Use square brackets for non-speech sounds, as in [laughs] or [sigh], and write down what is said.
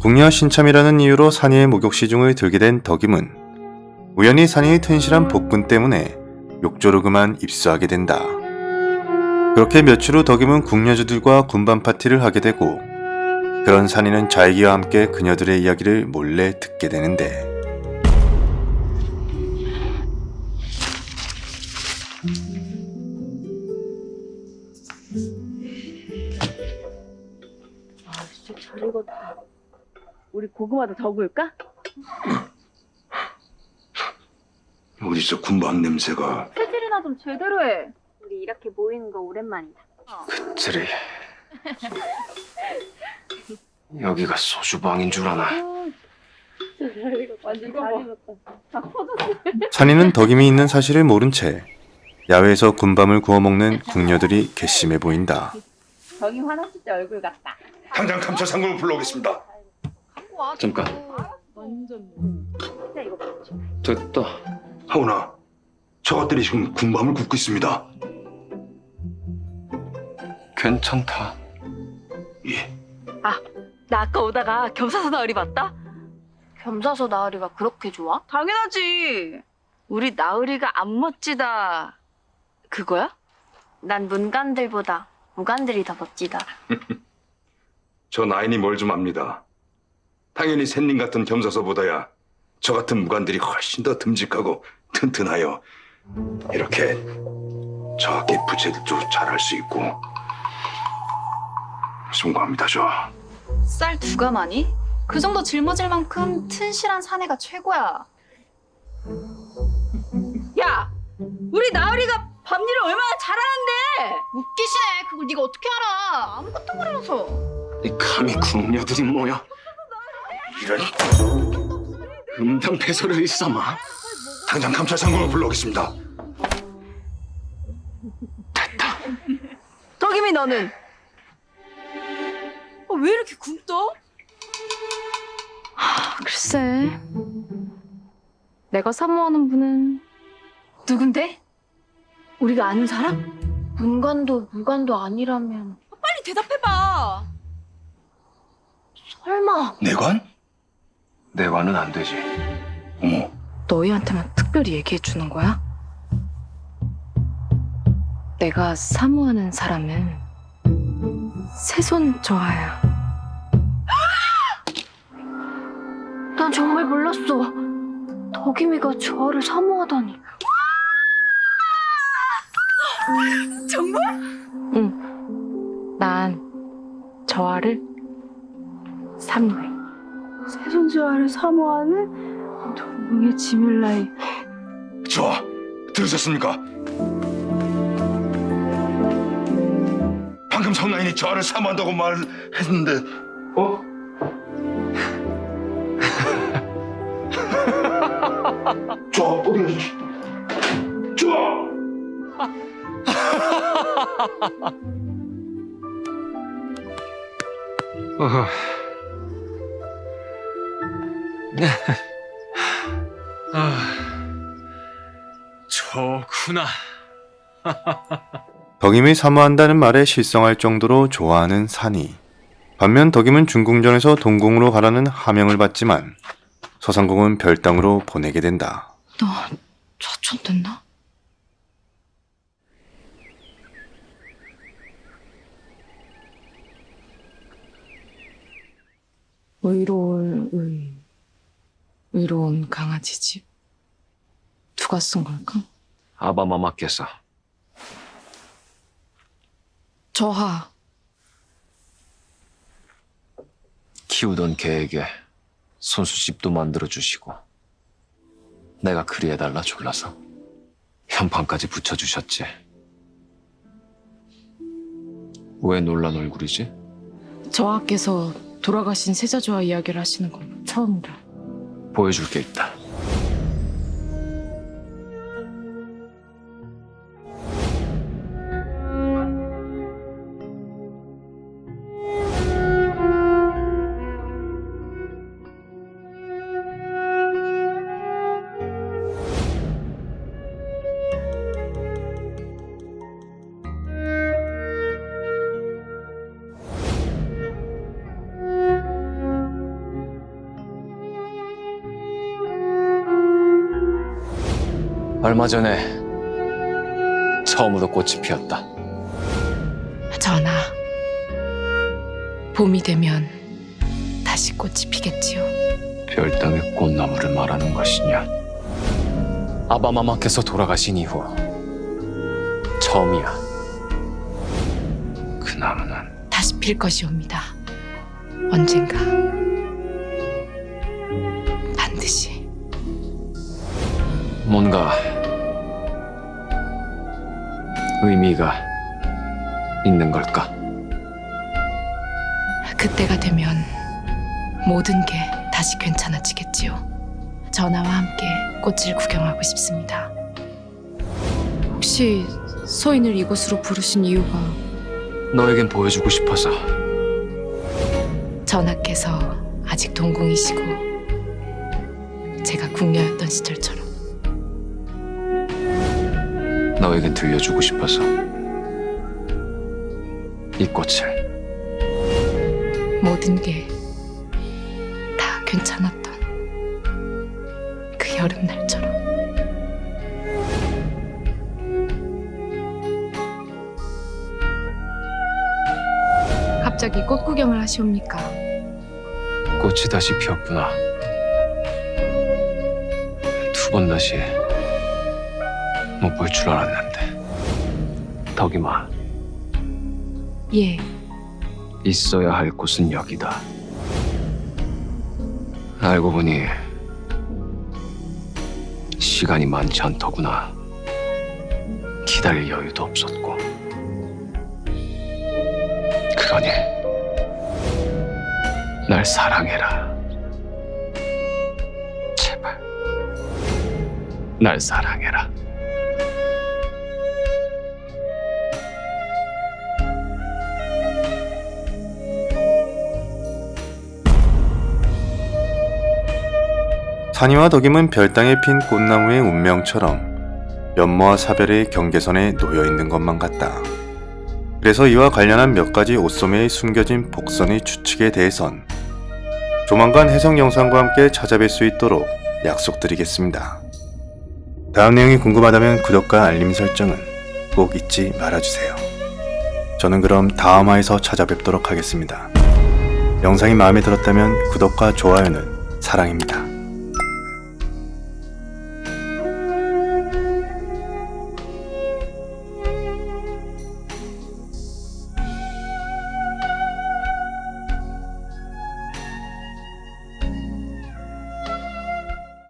궁녀 신참이라는 이유로 산이의 목욕시 중을 들게 된 덕임은 우연히 산이의 튼실한 복분 때문에 욕조로 그만 입수하게 된다. 그렇게 며칠 후 덕임은 궁녀주들과 군밤 파티를 하게 되고 그런 산이는 자이기와 함께 그녀들의 이야기를 몰래 듣게 되는데 아, 진짜 잘 익었다. 우리 고구마도 더 구울까? 어디서 군밤 냄새가 체질이나 좀 제대로 해. 우리 이렇게 모이는 거 오랜만이다. 그들이 여기가 소주방인 줄 아나. 산이는 덕임이 있는 사실을 모른 채 야외에서 군밤을 구워 먹는 궁녀들이 괘씸해 보인다. 정이 화났을 때 얼굴 같다. 당장 감찰 상금을 불러오겠습니다. 잠깐. 됐다 하오나, 저것들이 지금 군밤을 굽고 있습니다. 괜찮다 예, 나 아까 오다가 겸사서 나으리 봤다? 겸사서 나으리가 그렇게 좋아? 당연하지. 우리 나으리가 안 멋지다. 그거야? 난 문간들보다 무간들이 더 멋지다. [laughs] 저 나인이 뭘 좀 압니다. 당연히 샌님 같은 겸사서보다야 저 같은 무관들이 훨씬 더 듬직하고 튼튼하여 이렇게 저학기 부채들도 잘할 수 있고 숭고합니다 저. 쌀두 가마니? 그 정도 짊어질 만큼 튼실한 사내가 최고야. 야! 우리 나으리가 밤일을 얼마나 잘하는데! 웃기시네. 그걸 네가 어떻게 알아? 아무것도 모르면서. 이 감히 궁녀들이 뭐야 이런 음탕패소를 일삼아 당장 감찰 상금을 불러오겠습니다. 덕임이 너는? 어, 왜 이렇게 굶떠? 글쎄. 내가 사모하는 분은 누군데? 우리가 아는 사람? 문관도 무관도 아니라면 빨리 대답해봐 설마 내관? 내관은 안 되지 어머, 너희한테만 특별히 얘기해 주는 거야? 내가 사모하는 사람은 세손 저하야. 난 정말 몰랐어 덕임이가 저하를 사모하다니 정말? 난 저하를 사모해. 세손저하를 사모하는 동궁의 지밀라이 저 들으셨습니까? 방금 성나인이 저를 사모한다고 말했는데 어? [laughs] 저 어디 가시? 저 어허. 아, 저구나 [laughs] 덕임이 사모한다는 말에 실성할 정도로 좋아하는 산이. 반면 덕임은 중궁전에서 동궁으로 가라는 하명을 받지만 서상궁은 별당으로 보내게 된다. 너 좌천됐나? 의로울 의 의로운 강아지 집. 누가 쓴 걸까? 아바마마께서. 저하. 키우던 개에게 손수집도 만들어주시고 내가 그리해달라 졸라서 현판까지 붙여주셨지. 왜 놀란 얼굴이지? 저하께서 돌아가신 세자조와 이야기를 하시는 건 처음이라 보여줄 게 있다 얼마 전에 처음으로 꽃이 피었다. 전하, 봄이 되면 다시 꽃이 피겠지요. 별땅의 꽃나무를 말하는 것이냐? 아바마마께서 돌아가신 이후 처음이야. 그 나무는 다시 필 것이옵니다. 언젠가 반드시 뭔가 의미가 있는 걸까? 그때가 되면 모든 게 다시 괜찮아지겠지요. 전하와 함께 꽃을 구경하고 싶습니다. 혹시 소인을 이곳으로 부르신 이유가 너에겐 보여주고 싶어서 전하께서 아직 동궁이시고 제가 궁녀였던 시절처럼 너에겐 들려주고 싶어서 이 꽃을 모든 게 다 괜찮았던 그 여름날처럼 갑자기 꽃 구경을 하시옵니까? 꽃이 다시 피었구나. 두 번 다시 못 볼 줄 알았는데 덕이마 예, 있어야 할 곳은 여기다. 알고 보니 시간이 많지 않더구나. 기다릴 여유도 없었고. 그러니 날 사랑해라. 제발. 날 사랑해라. 산이와 덕임은 별땅에 핀 꽃나무의 운명처럼 연모와 사별의 경계선에 놓여 있는 것만 같다. 그래서 이와 관련한 몇 가지 옷소매에 숨겨진 복선의 추측에 대해선 조만간 해석 영상과 함께 찾아뵐 수 있도록 약속드리겠습니다. 다음 내용이 궁금하다면 구독과 알림 설정은 꼭 잊지 말아주세요. 저는 그럼 다음 화에서 찾아뵙도록 하겠습니다. 영상이 마음에 들었다면 구독과 좋아요는 사랑입니다.